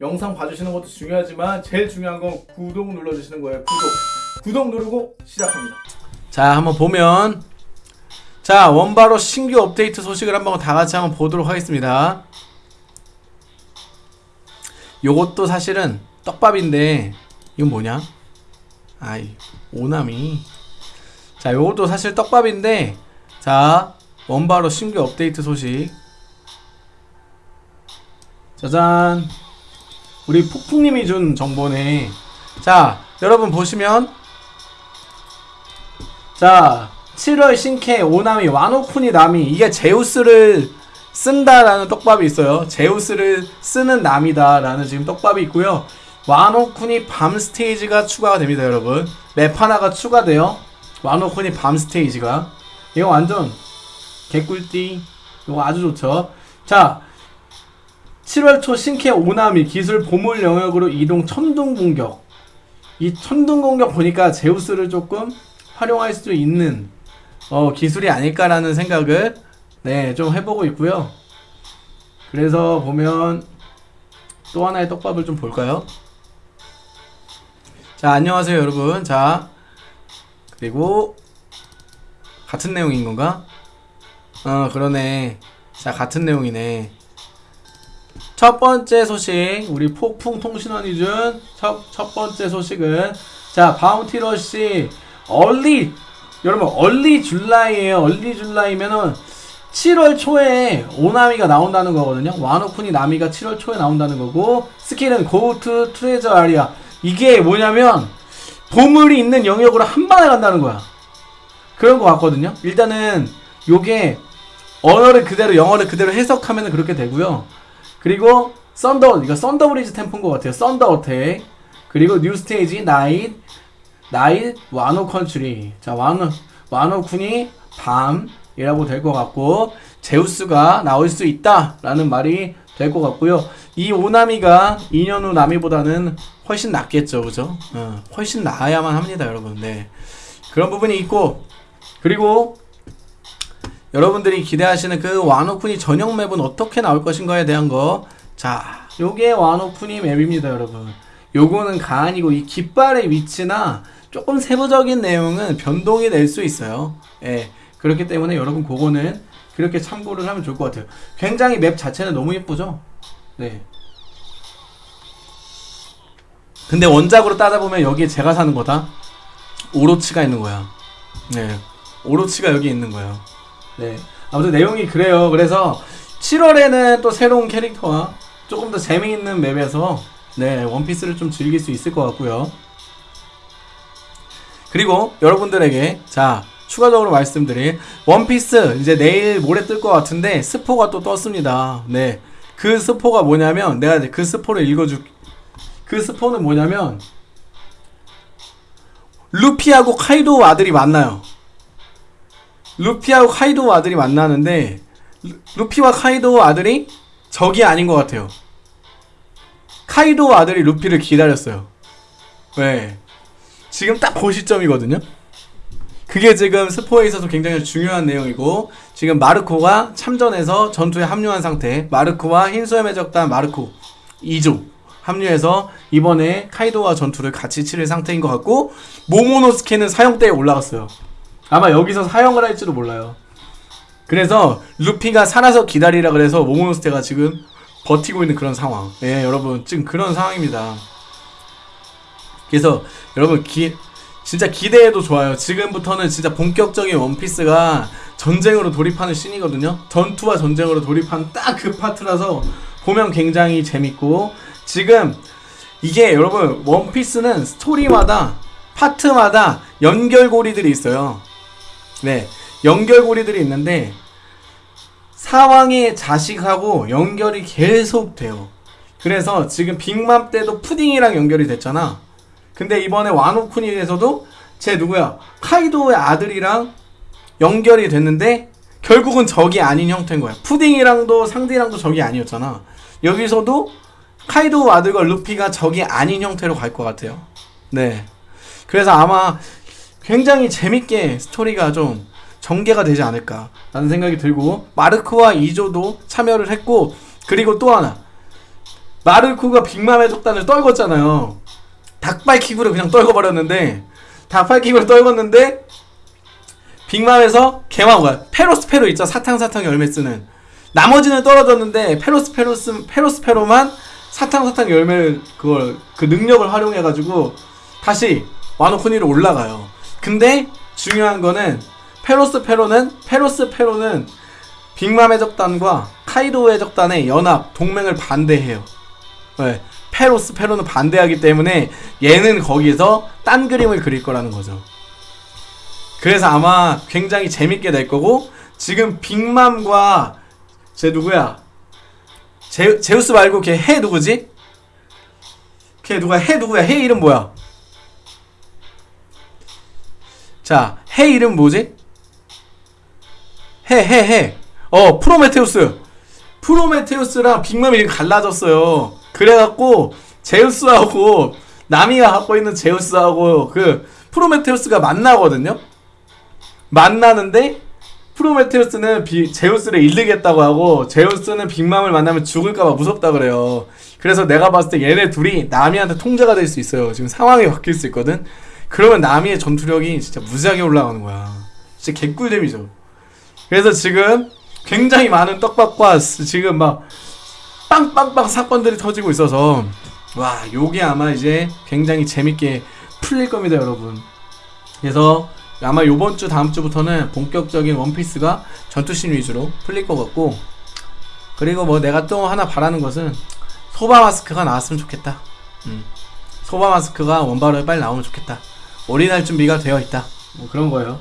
영상 봐주시는 것도 중요하지만 제일 중요한 건 구독 눌러주시는 거예요. 구독. 구독 누르고 시작합니다. 자 한번 보면 자 원바로 신규 업데이트 소식을 한번 다 같이 한번 보도록 하겠습니다 요것도 사실은 떡밥인데 이건 뭐냐 아이 오나미 자 요것도 사실 떡밥인데 자 원바로 신규 업데이트 소식 짜잔 우리 폭풍님이 준 정보네. 자 여러분 보시면 자 7월 신캐 오나미 와노쿠니 나미 이게 제우스를 쓴다라는 떡밥이 있어요. 제우스를 쓰는 남이다 라는 지금 떡밥이 있고요. 와노쿠니 밤 스테이지가 추가가 됩니다 여러분. 맵 하나가 추가돼요. 와노쿠니 밤 스테이지가. 이거 완전 개꿀띠. 이거 아주 좋죠. 자 7월 초 신캐 오나미 기술 보물 영역으로 이동 천둥 공격 이 천둥 공격 보니까 제우스를 조금 활용할 수 있는 어, 기술이 아닐까라는 생각을 네, 좀 해보고 있고요. 그래서 보면 또 하나의 떡밥을 좀 볼까요? 자, 안녕하세요, 여러분. 자, 그리고 같은 내용인 건가? 어, 그러네. 자, 같은 내용이네. 첫 번째 소식, 우리 폭풍 통신원 이 준 첫, 첫 번째 소식은 자, 바운티러시 early 여러분 early July에요. early July면은 7월 초에 와노 나미가 나온다는 거거든요. 와노쿠니 나미가 7월 초에 나온다는 거고 스킬은 go to treasure area. 이게 뭐냐면 보물이 있는 영역으로 한 방에 간다는 거야. 그런 거 같거든요. 일단은 요게 언어를 그대로 영어를 그대로 해석하면 그렇게 되고요 그리고 thunder 이거 Thunder Breed Tempo인 것 같아요. thunder attack 그리고 new stage night night 와노 country 자 와노 와노쿠니 밤이라고 될 것 같고 제우스가 나올 수 있다 라는 말이 될 것 같고요. 이 오나미가 2년 후 나미보다는 훨씬 낫겠죠 그죠? 어, 훨씬 나아야만 합니다 여러분. 네. 그런 부분이 있고 그리고 여러분들이 기대하시는 그 와노쿠니 전용 맵은 어떻게 나올 것인가에 대한 거 자 요게 와노쿠니 맵입니다 여러분 요거는 가안이고 이 깃발의 위치나 조금 세부적인 내용은 변동이 될 수 있어요. 예. 그렇기 때문에 여러분 그거는 그렇게 참고를 하면 좋을 것 같아요. 굉장히 맵 자체는 너무 예쁘죠? 네. 근데 원작으로 따져보면 여기에 제가 사는 거다. 오로치가 있는 거야. 네. 오로치가 여기 있는 거예요. 네. 아무튼 내용이 그래요. 그래서 7월에는 또 새로운 캐릭터와 조금 더 재미있는 맵에서 네, 원피스를 좀 즐길 수 있을 것 같고요. 그리고 여러분들에게 자 추가적으로 말씀드린 원피스 이제 내일 모레 뜰 것 같은데 스포가 또 떴습니다. 네. 그 스포가 뭐냐면 내가 그 스포를 읽어줄 그 스포는 뭐냐면 루피하고 카이도 아들이 만나요. 루피하고 카이도 아들이 만나는데 루피와 카이도 아들이 적이 아닌 것 같아요. 카이도 아들이 루피를 기다렸어요. 왜? 지금 딱 그 시점이거든요. 그게 지금 스포에 있어서 굉장히 중요한 내용이고 지금 마르코가 참전해서 전투에 합류한 상태 마르코와 흰수염 해적단 마르코 2조 합류해서 이번에 카이도와 전투를 같이 치를 상태인 것 같고 모모노스케는 사형대에 올라갔어요. 아마 여기서 사형을 할지도 몰라요. 그래서 루피가 살아서 기다리라 그래서 모모노스케가 지금 버티고 있는 그런 상황. 예, 여러분 지금 그런 상황입니다. 그래서 여러분 기 진짜 기대해도 좋아요. 지금부터는 진짜 본격적인 원피스가 전쟁으로 돌입하는 씬이거든요. 전투와 전쟁으로 돌입하는 딱그 파트라서 보면 굉장히 재밌고 지금 이게 여러분 원피스는 스토리마다 파트마다 연결고리들이 있어요. 네, 연결고리들이 있는데 상황의 자식하고 연결이 계속 돼요. 그래서 지금 빅맘 때도 푸딩이랑 연결이 됐잖아. 근데 이번에 와노쿠니에서도 제 누구야 카이도의 아들이랑 연결이 됐는데 결국은 적이 아닌 형태인 거야. 푸딩이랑도 상대랑도 적이 아니었잖아. 여기서도 카이도 아들과 루피가 적이 아닌 형태로 갈 것 같아요. 네. 그래서 아마 굉장히 재밌게 스토리가 좀 전개가 되지 않을까 라는 생각이 들고 마르크와 이조도 참여를 했고 그리고 또 하나 마르코가 빅맘의 적단을 떨궜잖아요. 닭발킥으로 그냥 떨궈버렸는데 닭발킥으로 떨궜는데 빅맘에서 개마고가 페로스페로 있죠 사탕사탕 열매 쓰는 나머지는 떨어졌는데 페로스페로스 페로스페로만 사탕사탕 열매 그걸 그 능력을 활용해가지고 다시 와노쿠니로 올라가요. 근데 중요한 거는 페로스 페로는 페로스 페로는 빅맘 해적단과 카이도 해적단의 연합 동맹을 반대해요. 네. 페로스 페로는 반대하기 때문에 얘는 거기서 딴 그림을 그릴 거라는 거죠. 그래서 아마 굉장히 재밌게 될 거고 지금 빅맘과 쟤 누구야? 제, 제우스 말고 걔 해 누구지? 걔 누가 해 누구야? 해 이름 뭐야? 자, 해 이름 뭐지? 해, 해, 해. 어, 프로메테우스. 프로메테우스랑 빅맘이 지금 갈라졌어요. 그래갖고, 제우스하고, 나미가 갖고 있는 제우스하고, 그, 프로메테우스가 만나거든요? 만나는데, 프로메테우스는 비, 제우스를 잃르겠다고 하고, 제우스는 빅맘을 만나면 죽을까봐 무섭다 그래요. 그래서 내가 봤을 때 얘네 둘이 나미한테 통제가 될 수 있어요. 지금 상황이 바뀔 수 있거든? 그러면 나미의 전투력이 진짜 무지하게 올라가는 거야. 진짜 개꿀잼이죠. 그래서 지금 굉장히 많은 떡밥과 스- 지금 막 빵빵빵 사건들이 터지고 있어서 와 요게 아마 이제 굉장히 재밌게 풀릴 겁니다 여러분 그래서 아마 요번 주 다음 주부터는 본격적인 원피스가 전투씬 위주로 풀릴 것 같고 그리고 뭐 내가 또 하나 바라는 것은 소바 마스크가 나왔으면 좋겠다 음. 소바 마스크가 원바로에 빨리 나오면 좋겠다 올인할 준비가 되어 있다. 뭐 그런 거예요